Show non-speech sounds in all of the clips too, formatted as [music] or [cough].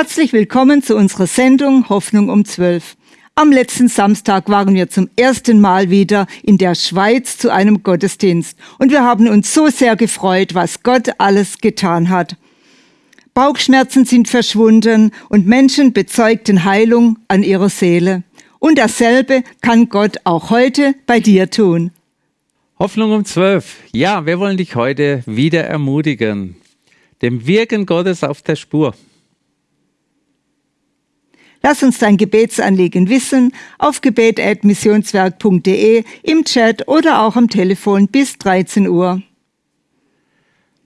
Herzlich willkommen zu unserer Sendung Hoffnung um 12. Am letzten Samstag waren wir zum ersten Mal wieder in der Schweiz zu einem Gottesdienst und wir haben uns so sehr gefreut, was Gott alles getan hat. Bauchschmerzen sind verschwunden und Menschen bezeugten Heilung an ihrer Seele. Und dasselbe kann Gott auch heute bei dir tun. Hoffnung um 12. Ja, wir wollen dich heute wieder ermutigen. Dem Wirken Gottes auf der Spur. Lass uns dein Gebetsanliegen wissen auf gebet.missionswerk.de, im Chat oder auch am Telefon bis 13 Uhr.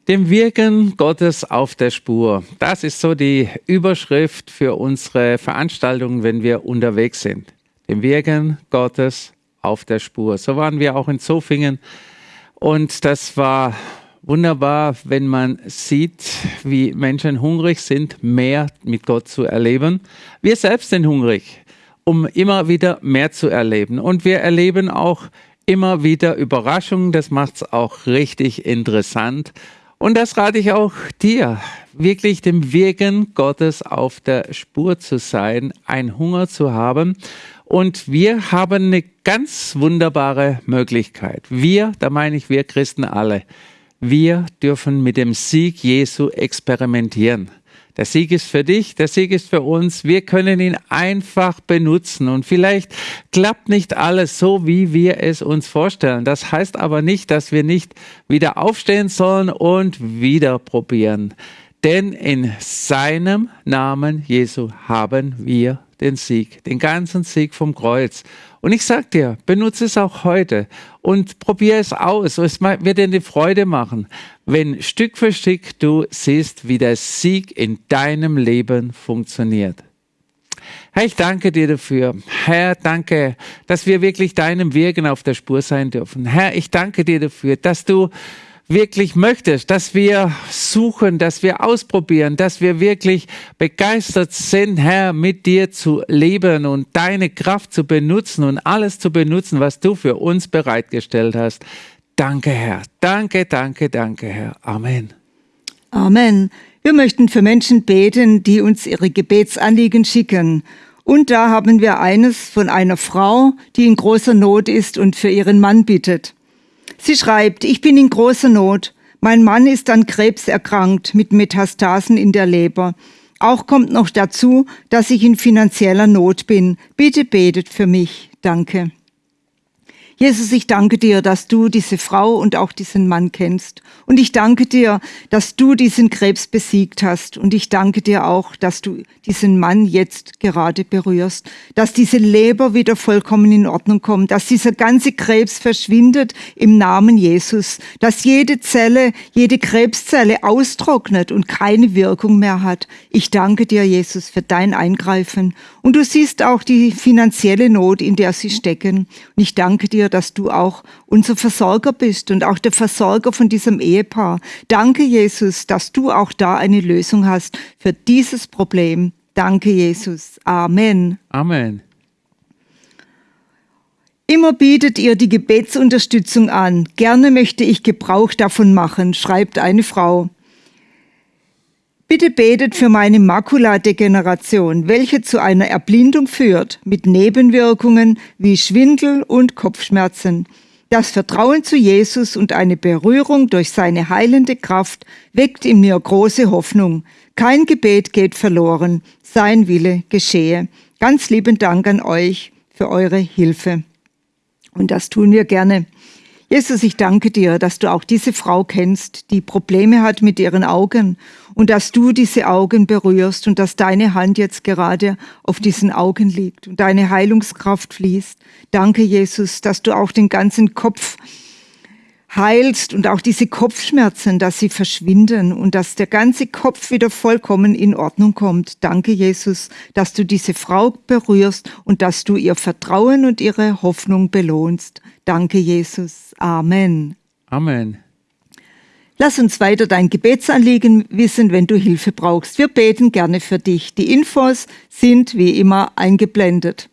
Dem Wirken Gottes auf der Spur. Das ist so die Überschrift für unsere Veranstaltungen, wenn wir unterwegs sind. Dem Wirken Gottes auf der Spur. So waren wir auch in Zofingen und das war wunderbar, wenn man sieht, wie Menschen hungrig sind, mehr mit Gott zu erleben. Wir selbst sind hungrig, um immer wieder mehr zu erleben. Und wir erleben auch immer wieder Überraschungen. Das macht es auch richtig interessant. Und das rate ich auch dir, wirklich dem Wirken Gottes auf der Spur zu sein, ein Hunger zu haben. Und wir haben eine ganz wunderbare Möglichkeit. Wir, da meine ich wir Christen alle, wir dürfen mit dem Sieg Jesu experimentieren. Der Sieg ist für dich, der Sieg ist für uns. Wir können ihn einfach benutzen. Und vielleicht klappt nicht alles so, wie wir es uns vorstellen. Das heißt aber nicht, dass wir nicht wieder aufstehen sollen und wieder probieren. Denn in seinem Namen Jesu haben wir den Sieg, den ganzen Sieg vom Kreuz. Und ich sag dir, benutze es auch heute und probiere es aus. Es wird dir eine Freude machen, wenn Stück für Stück du siehst, wie der Sieg in deinem Leben funktioniert. Herr, ich danke dir dafür. Herr, danke, dass wir wirklich deinem Wirken auf der Spur sein dürfen. Herr, ich danke dir dafür, dass du wirklich möchtest, dass wir suchen, dass wir ausprobieren, dass wir wirklich begeistert sind, Herr, mit dir zu leben und deine Kraft zu benutzen und alles zu benutzen, was du für uns bereitgestellt hast. Danke, Herr. Danke, danke, danke, Herr. Amen. Amen. Wir möchten für Menschen beten, die uns ihre Gebetsanliegen schicken. Und da haben wir eines von einer Frau, die in großer Not ist und für ihren Mann bittet. Sie schreibt, ich bin in großer Not. Mein Mann ist an Krebs erkrankt mit Metastasen in der Leber. Auch kommt noch dazu, dass ich in finanzieller Not bin. Bitte betet für mich. Danke. Jesus, ich danke dir, dass du diese Frau und auch diesen Mann kennst. Und ich danke dir, dass du diesen Krebs besiegt hast. Und ich danke dir auch, dass du diesen Mann jetzt gerade berührst, dass diese Leber wieder vollkommen in Ordnung kommt, dass dieser ganze Krebs verschwindet im Namen Jesus, dass jede Zelle, jede Krebszelle austrocknet und keine Wirkung mehr hat. Ich danke dir, Jesus, für dein Eingreifen. Und du siehst auch die finanzielle Not, in der sie stecken. Und ich danke dir, dass du auch unser Versorger bist und auch der Versorger von diesem Ehepaar. Danke, Jesus, dass du auch da eine Lösung hast für dieses Problem. Danke, Jesus. Amen. Amen. Immer bietet ihr die Gebetsunterstützung an. Gerne möchte ich Gebrauch davon machen, schreibt eine Frau. Bitte betet für meine Makuladegeneration, welche zu einer Erblindung führt, mit Nebenwirkungen wie Schwindel und Kopfschmerzen. Das Vertrauen zu Jesus und eine Berührung durch seine heilende Kraft weckt in mir große Hoffnung. Kein Gebet geht verloren, sein Wille geschehe. Ganz lieben Dank an euch für eure Hilfe. Und das tun wir gerne. Jesus, ich danke dir, dass du auch diese Frau kennst, die Probleme hat mit ihren Augen und dass du diese Augen berührst und dass deine Hand jetzt gerade auf diesen Augen liegt und deine Heilungskraft fließt. Danke, Jesus, dass du auch den ganzen Kopf heilst und auch diese Kopfschmerzen, dass sie verschwinden und dass der ganze Kopf wieder vollkommen in Ordnung kommt. Danke, Jesus, dass du diese Frau berührst und dass du ihr Vertrauen und ihre Hoffnung belohnst. Danke, Jesus. Amen. Amen. Lass uns weiter dein Gebetsanliegen wissen, wenn du Hilfe brauchst. Wir beten gerne für dich. Die Infos sind wie immer eingeblendet.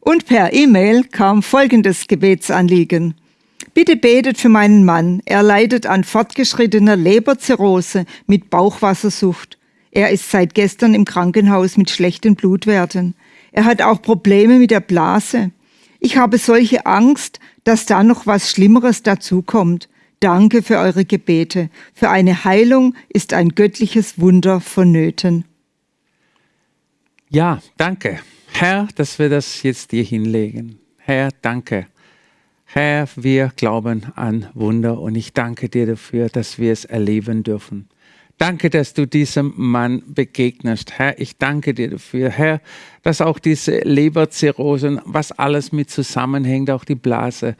Und per E-Mail kam folgendes Gebetsanliegen. Bitte betet für meinen Mann. Er leidet an fortgeschrittener Leberzirrhose mit Bauchwassersucht. Er ist seit gestern im Krankenhaus mit schlechten Blutwerten. Er hat auch Probleme mit der Blase. Ich habe solche Angst, dass da noch was Schlimmeres dazukommt. Danke für eure Gebete. Für eine Heilung ist ein göttliches Wunder vonnöten. Ja, danke. Herr, dass wir das jetzt dir hinlegen. Herr, danke. Herr, wir glauben an Wunder und ich danke dir dafür, dass wir es erleben dürfen. Danke, dass du diesem Mann begegnest. Herr, ich danke dir dafür. Herr, dass auch diese Leberzirrhosen, was alles mit zusammenhängt, auch die Blase,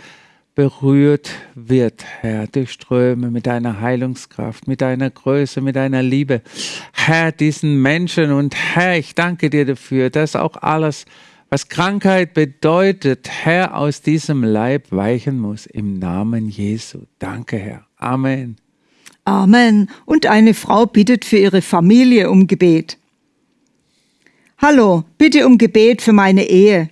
berührt wird, Herr, durch Ströme mit deiner Heilungskraft, mit deiner Größe, mit deiner Liebe. Herr, diesen Menschen und Herr, ich danke dir dafür, dass auch alles, was Krankheit bedeutet, Herr, aus diesem Leib weichen muss. Im Namen Jesu. Danke, Herr. Amen. Amen. Und eine Frau bittet für ihre Familie um Gebet. Hallo, bitte um Gebet für meine Ehe.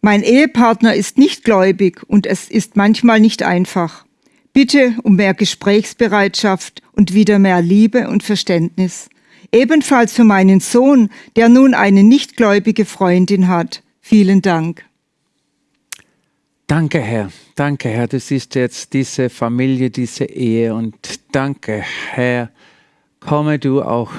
Mein Ehepartner ist nicht gläubig und es ist manchmal nicht einfach. Bitte um mehr Gesprächsbereitschaft und wieder mehr Liebe und Verständnis. Ebenfalls für meinen Sohn, der nun eine nichtgläubige Freundin hat. Vielen Dank. Danke, Herr. Danke, Herr. Du siehst jetzt diese Familie, diese Ehe und danke, Herr. Komme du auch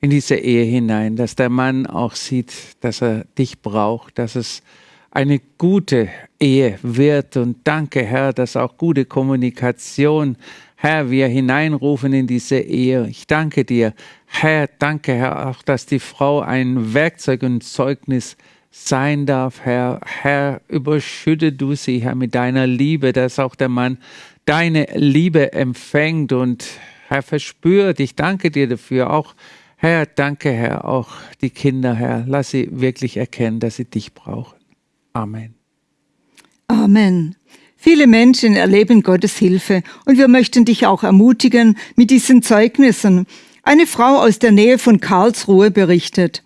in diese Ehe hinein, dass der Mann auch sieht, dass er dich braucht, dass es eine gute Ehe wird. Und danke, Herr, dass auch gute Kommunikation, Herr, wir hineinrufen in diese Ehe. Ich danke dir, Herr, danke, Herr, auch, dass die Frau ein Werkzeug und Zeugnis sein darf, Herr. Herr, überschütte du sie, Herr, mit deiner Liebe, dass auch der Mann deine Liebe empfängt und Herr, verspürt. Ich danke dir dafür auch, Herr, danke, Herr, auch die Kinder, Herr, lass sie wirklich erkennen, dass sie dich brauchen. Amen. Amen. Viele Menschen erleben Gottes Hilfe und wir möchten dich auch ermutigen mit diesen Zeugnissen. Eine Frau aus der Nähe von Karlsruhe berichtet.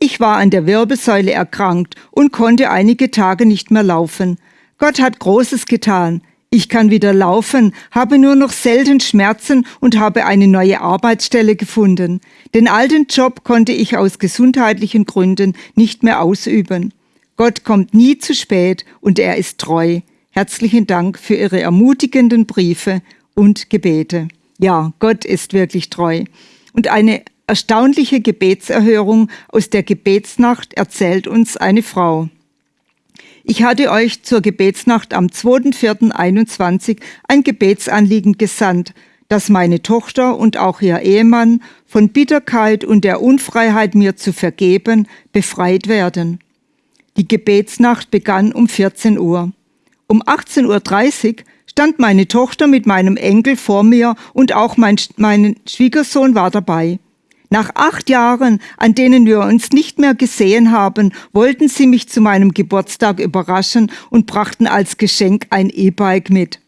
Ich war an der Wirbelsäule erkrankt und konnte einige Tage nicht mehr laufen. Gott hat Großes getan. Ich kann wieder laufen, habe nur noch selten Schmerzen und habe eine neue Arbeitsstelle gefunden. Den alten Job konnte ich aus gesundheitlichen Gründen nicht mehr ausüben. Gott kommt nie zu spät und er ist treu. Herzlichen Dank für Ihre ermutigenden Briefe und Gebete. Ja, Gott ist wirklich treu. Und eine erstaunliche Gebetserhörung aus der Gebetsnacht erzählt uns eine Frau. Ich hatte euch zur Gebetsnacht am 2.4.21 ein Gebetsanliegen gesandt, dass meine Tochter und auch ihr Ehemann von Bitterkeit und der Unfreiheit mir zu vergeben befreit werden. Die Gebetsnacht begann um 14 Uhr. Um 18.30 Uhr stand meine Tochter mit meinem Enkel vor mir und auch mein, mein Schwiegersohn war dabei. Nach acht Jahren, an denen wir uns nicht mehr gesehen haben, wollten sie mich zu meinem Geburtstag überraschen und brachten als Geschenk ein E-Bike mit.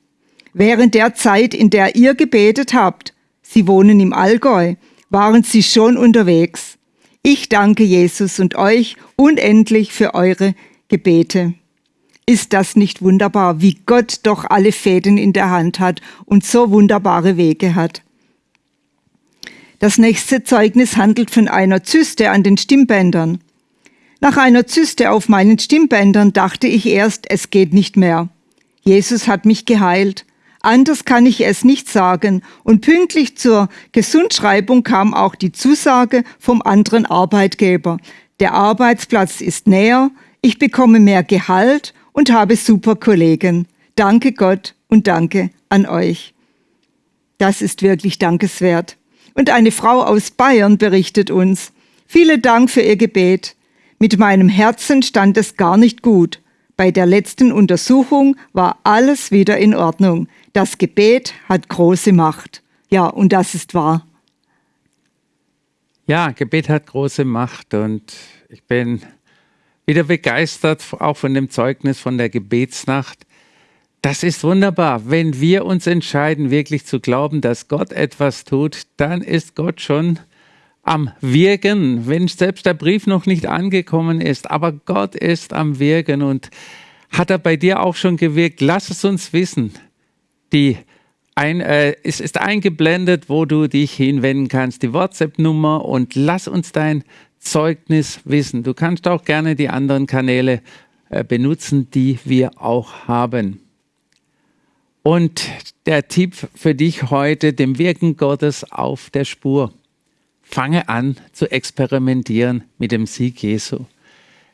Während der Zeit, in der ihr gebetet habt, Sie wohnen im Allgäu, waren sie schon unterwegs. Ich danke Jesus und euch unendlich für eure Gebete. Ist das nicht wunderbar, wie Gott doch alle Fäden in der Hand hat und so wunderbare Wege hat? Das nächste Zeugnis handelt von einer Zyste an den Stimmbändern. Nach einer Zyste auf meinen Stimmbändern dachte ich erst, es geht nicht mehr. Jesus hat mich geheilt. Anders kann ich es nicht sagen. Und pünktlich zur Gesundschreibung kam auch die Zusage vom anderen Arbeitgeber. Der Arbeitsplatz ist näher, ich bekomme mehr Gehalt und habe super Kollegen. Danke Gott und danke an euch. Das ist wirklich dankeswert. Und eine Frau aus Bayern berichtet uns, Vielen Dank für Ihr Gebet. Mit meinem Herzen stand es gar nicht gut. Bei der letzten Untersuchung war alles wieder in Ordnung. Das Gebet hat große Macht. Ja, und das ist wahr. Ja, Gebet hat große Macht und ich bin wieder begeistert, auch von dem Zeugnis von der Gebetsnacht. Das ist wunderbar. Wenn wir uns entscheiden, wirklich zu glauben, dass Gott etwas tut, dann ist Gott schon am Wirken, wenn selbst der Brief noch nicht angekommen ist. Aber Gott ist am Wirken und Hat er bei dir auch schon gewirkt? Lass es uns wissen. Die ein, äh, es ist eingeblendet, wo du dich hinwenden kannst, die WhatsApp-Nummer und lass uns dein Zeugnis wissen. Du kannst auch gerne die anderen Kanäle äh, benutzen, die wir auch haben. Und der Tipp für dich heute, dem Wirken Gottes auf der Spur. Fange an zu experimentieren mit dem Sieg Jesu.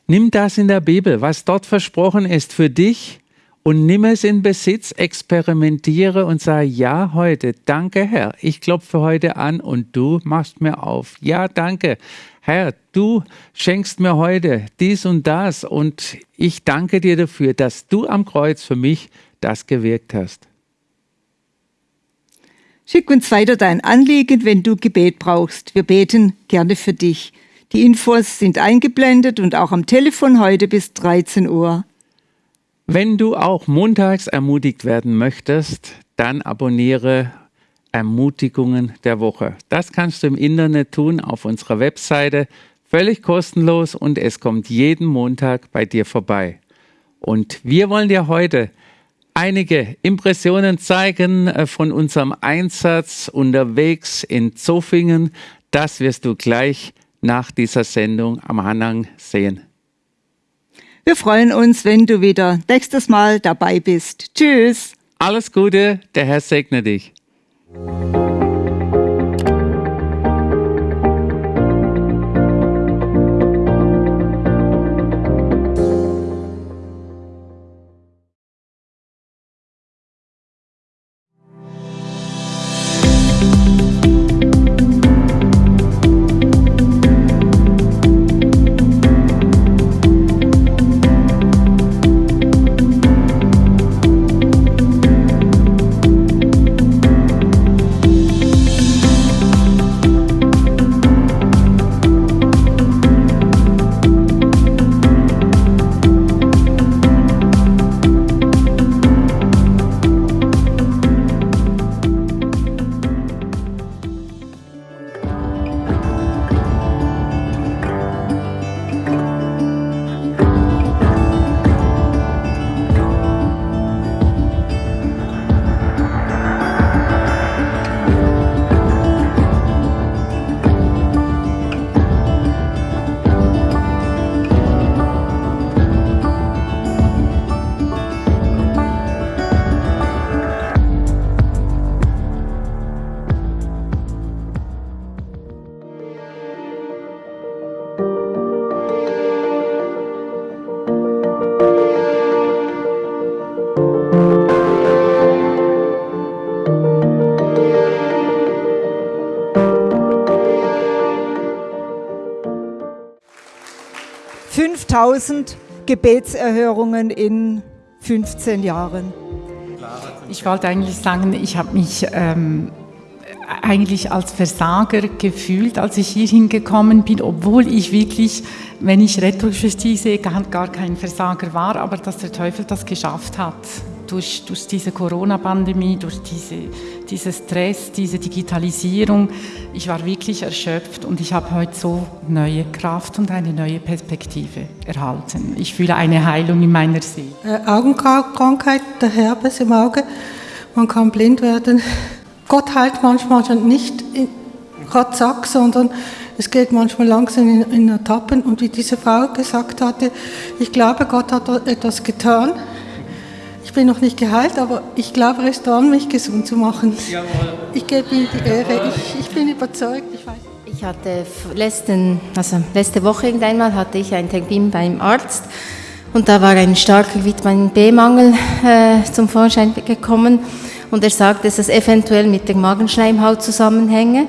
Nimm das in der Bibel, was dort versprochen ist für dich und nimm es in Besitz, experimentiere und sage, ja, heute, danke Herr, ich klopfe heute an und du machst mir auf. Ja, danke. Herr, du schenkst mir heute dies und das und ich danke dir dafür, dass du am Kreuz für mich das gewirkt hast. Schick uns weiter dein Anliegen, wenn du Gebet brauchst. Wir beten gerne für dich. Die Infos sind eingeblendet und auch am Telefon heute bis 13 Uhr. Wenn du auch montags ermutigt werden möchtest, dann abonniere Ermutigungen der Woche. Das kannst du im Internet tun auf unserer Webseite, völlig kostenlos und es kommt jeden Montag bei dir vorbei. Und wir wollen dir heute einige Impressionen zeigen äh, von unserem Einsatz unterwegs in Zofingen. Das wirst du gleich nach dieser Sendung am Anhang sehen. Wir freuen uns, wenn du wieder nächstes Mal dabei bist. Tschüss. Alles Gute, der Herr segne dich. 5000 Gebetserhörungen in 15 Jahren. Ich wollte eigentlich sagen, ich habe mich ähm, eigentlich als Versager gefühlt, als ich hier hingekommen bin, obwohl ich wirklich, wenn ich retrospektiv sehe, gar, gar kein Versager war, aber dass der Teufel das geschafft hat durch, durch diese Corona-Pandemie, durch diese, diese Stress, diese Digitalisierung. Ich war wirklich erschöpft und ich habe heute so neue Kraft und eine neue Perspektive erhalten. Ich fühle eine Heilung in meiner Seele. Äh, Augenkrankheit, der Herpes im Auge, man kann blind werden. Gott heilt manchmal nicht gerade zack, sondern es geht manchmal langsam in, in Etappen. Und wie diese Frau gesagt hatte, ich glaube, Gott hat etwas getan bin noch nicht geheilt, aber ich glaube, er ist dran, mich gesund zu machen. Jawohl. Ich gebe ihm die Ehre. Ich, ich bin überzeugt. Ich, weiß. ich hatte letzten, also letzte Woche irgendeinmal hatte ich einen Termin beim Arzt und da war ein starker Vitamin B-Mangel äh, zum Vorschein gekommen und er sagte, dass es eventuell mit der Magenschleimhaut zusammenhänge.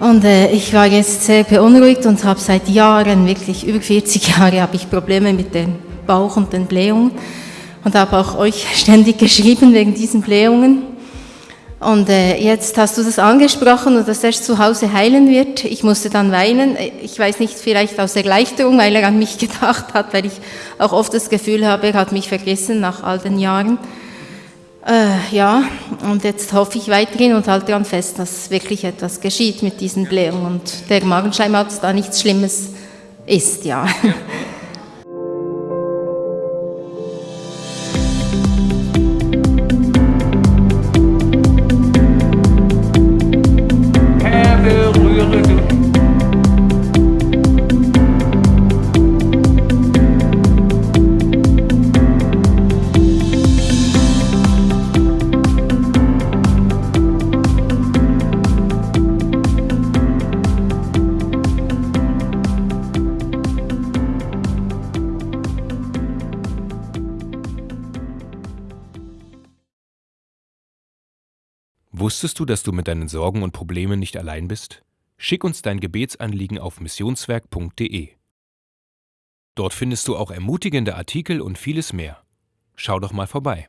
Und äh, ich war jetzt sehr beunruhigt und habe seit Jahren, wirklich über 40 Jahre, habe ich Probleme mit dem Bauch und den Blähungen und habe auch euch [laughs] ständig geschrieben wegen diesen Blähungen. Und äh, jetzt hast du das angesprochen und dass er zu Hause heilen wird. Ich musste dann weinen. Ich weiß nicht, vielleicht aus Erleichterung, weil er an mich [laughs] gedacht hat, weil ich auch oft das Gefühl habe, er hat mich vergessen nach all den Jahren. Äh, ja, und jetzt hoffe ich weiterhin und halte daran fest, dass wirklich etwas geschieht mit diesen Blähungen und der Magenschleimhaut da nichts Schlimmes ist, ja. [laughs] Wusstest du, dass du mit deinen Sorgen und Problemen nicht allein bist? Schick uns dein Gebetsanliegen auf missionswerk.de. Dort findest du auch ermutigende Artikel und vieles mehr. Schau doch mal vorbei.